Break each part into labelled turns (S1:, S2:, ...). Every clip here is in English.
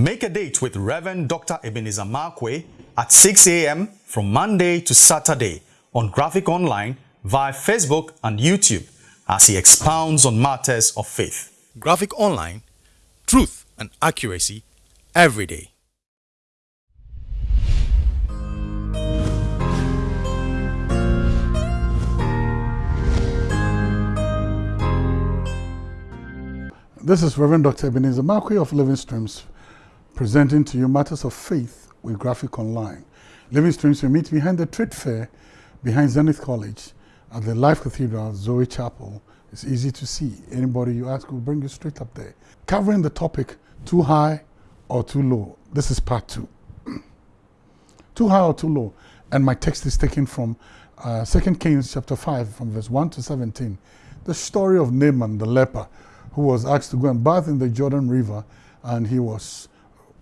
S1: Make a date with Reverend Dr. Ebenezer Markwei at 6 a.m. from Monday to Saturday on Graphic Online via Facebook and YouTube as he expounds on matters of faith. Graphic Online, truth and accuracy every day.
S2: This is Reverend Dr. Ebenezer Markwei of Living Streams presenting to you matters of faith with Graphic Online. Living Streams will meet behind the trade fair behind Zenith College at the Life Cathedral, Zoe Chapel. It's easy to see. Anybody you ask will bring you straight up there. Covering the topic too high or too low. This is part two. too high or too low. And my text is taken from uh, 2 Kings chapter 5 from verse 1 to 17. The story of Naaman the leper who was asked to go and bath in the Jordan River and he was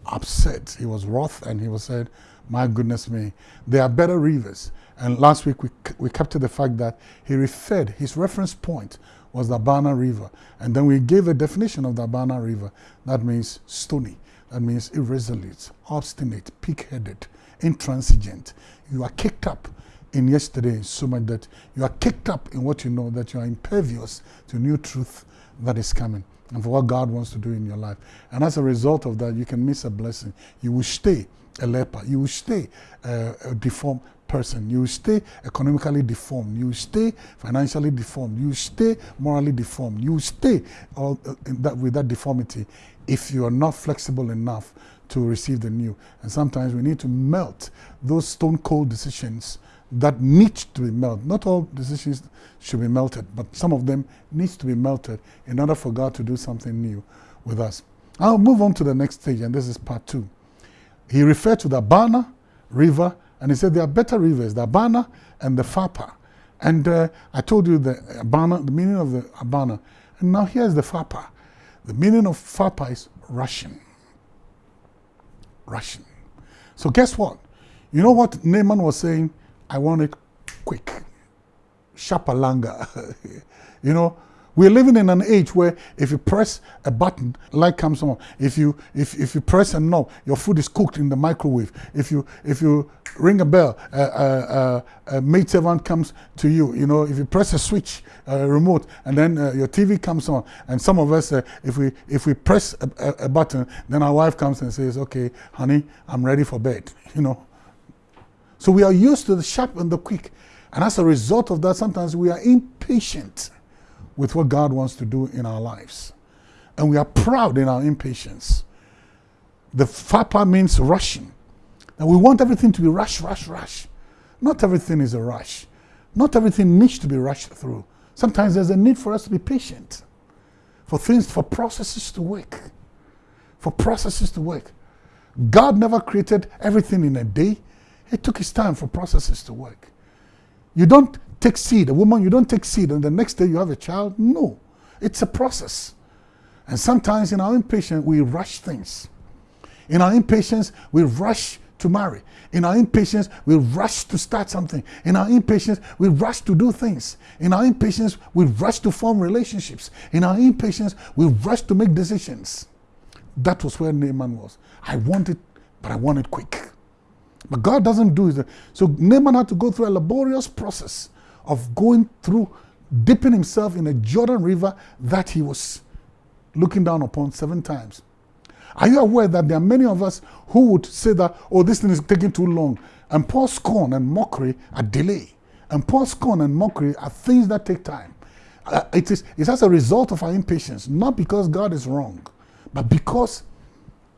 S2: upset. He was wroth and he was said, my goodness me, there are better rivers. And last week we, we captured the fact that he referred, his reference point was the Abana River. And then we gave a definition of the Abana River. That means stony. That means irresolute, obstinate, pig-headed, intransigent. You are kicked up in yesterday so much that you are kicked up in what you know, that you are impervious to new truth that is coming and for what God wants to do in your life. And as a result of that, you can miss a blessing. You will stay a leper. You will stay a deformed person. You will stay economically deformed. You will stay financially deformed. You will stay morally deformed. You will stay all, that, with that deformity if you are not flexible enough to receive the new. And sometimes we need to melt those stone cold decisions that need to be melted. Not all decisions should be melted, but some of them needs to be melted in order for God to do something new with us. I'll move on to the next stage, and this is part two. He referred to the Abana River, and he said there are better rivers, the Abana and the Pharpar. And uh, I told you the Abana, the meaning of the Abana. And now here's the Pharpar. The meaning of Pharpar is Russian. Russian. So guess what? You know what Naaman was saying? I want it quick. Shapalanga. you know, we're living in an age where if you press a button, light comes on. If you if, if you press a knob, your food is cooked in the microwave. If you if you ring a bell, a maid servant comes to you. You know, if you press a switch, a remote, and then uh, your TV comes on. And some of us, uh, if we if we press a, a, a button, then our wife comes and says, "Okay, honey, I'm ready for bed." You know. So we are used to the sharp and the quick. And as a result of that, sometimes we are impatient with what God wants to do in our lives. And we are proud in our impatience. The Pharpar means rushing. And we want everything to be rush, rush, rush. Not everything is a rush. Not everything needs to be rushed through. Sometimes there's a need for us to be patient. For things, for processes to work. For processes to work. God never created everything in a day. It took his time for processes to work. You don't take seed, a woman, you don't take seed and the next day you have a child. No, it's a process. And sometimes in our impatience, we rush things. In our impatience, we rush to marry. In our impatience, we rush to start something. In our impatience, we rush to do things. In our impatience, we rush to form relationships. In our impatience, we rush to make decisions. That was where Naaman was. I want it, but I want it quick. But God doesn't do it. So Naaman had to go through a laborious process of going through, dipping himself in a Jordan River that he was looking down upon seven times. Are you aware that there are many of us who would say that, oh, this thing is taking too long, and pour scorn and mockery are delay. And pour scorn and mockery are things that take time. Uh, it is it's as a result of our impatience, not because God is wrong, but because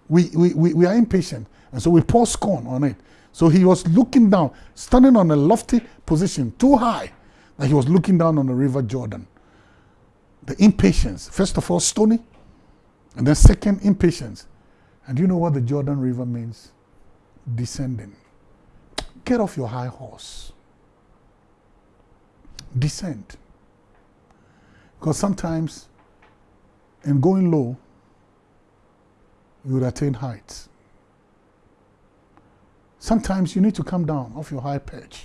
S2: we, we, we, we are impatient. And so we pour scorn on it. So he was looking down, standing on a lofty position, too high, that he was looking down on the river Jordan. The impatience, first of all, stony, and then second, impatience. And you know what the Jordan River means? Descending. Get off your high horse. Descend. Because sometimes, in going low, you would attain heights. Sometimes you need to come down off your high perch.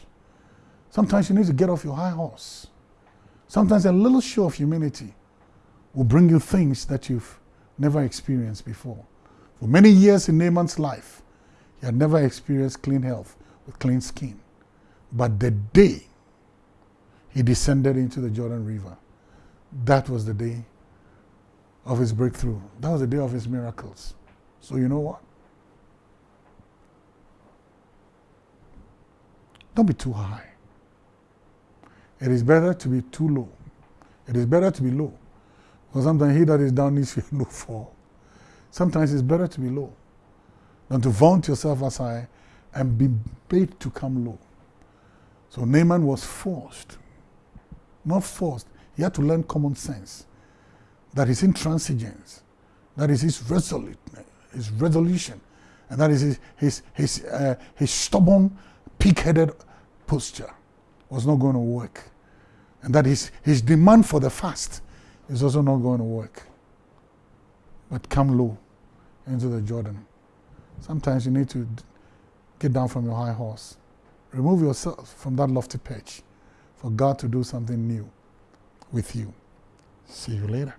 S2: Sometimes you need to get off your high horse. Sometimes a little show of humility will bring you things that you've never experienced before. For many years in Naaman's life, he had never experienced clean health with clean skin. But the day he descended into the Jordan River, that was the day of his breakthrough. That was the day of his miracles. So, you know what? Don't be too high. It is better to be too low. It is better to be low. Because sometimes he that is down needs to no fall. Sometimes it's better to be low than to vaunt yourself as high and be made to come low. So Naaman was forced, not forced. He had to learn common sense. That is intransigence. That is his resolute, his resolution. And that is his, his, his, uh, his stubborn, pig-headed posture was not going to work. And that his, his demand for the fast is also not going to work. But come low into the Jordan. Sometimes you need to get down from your high horse. Remove yourself from that lofty perch for God to do something new with you. See you later.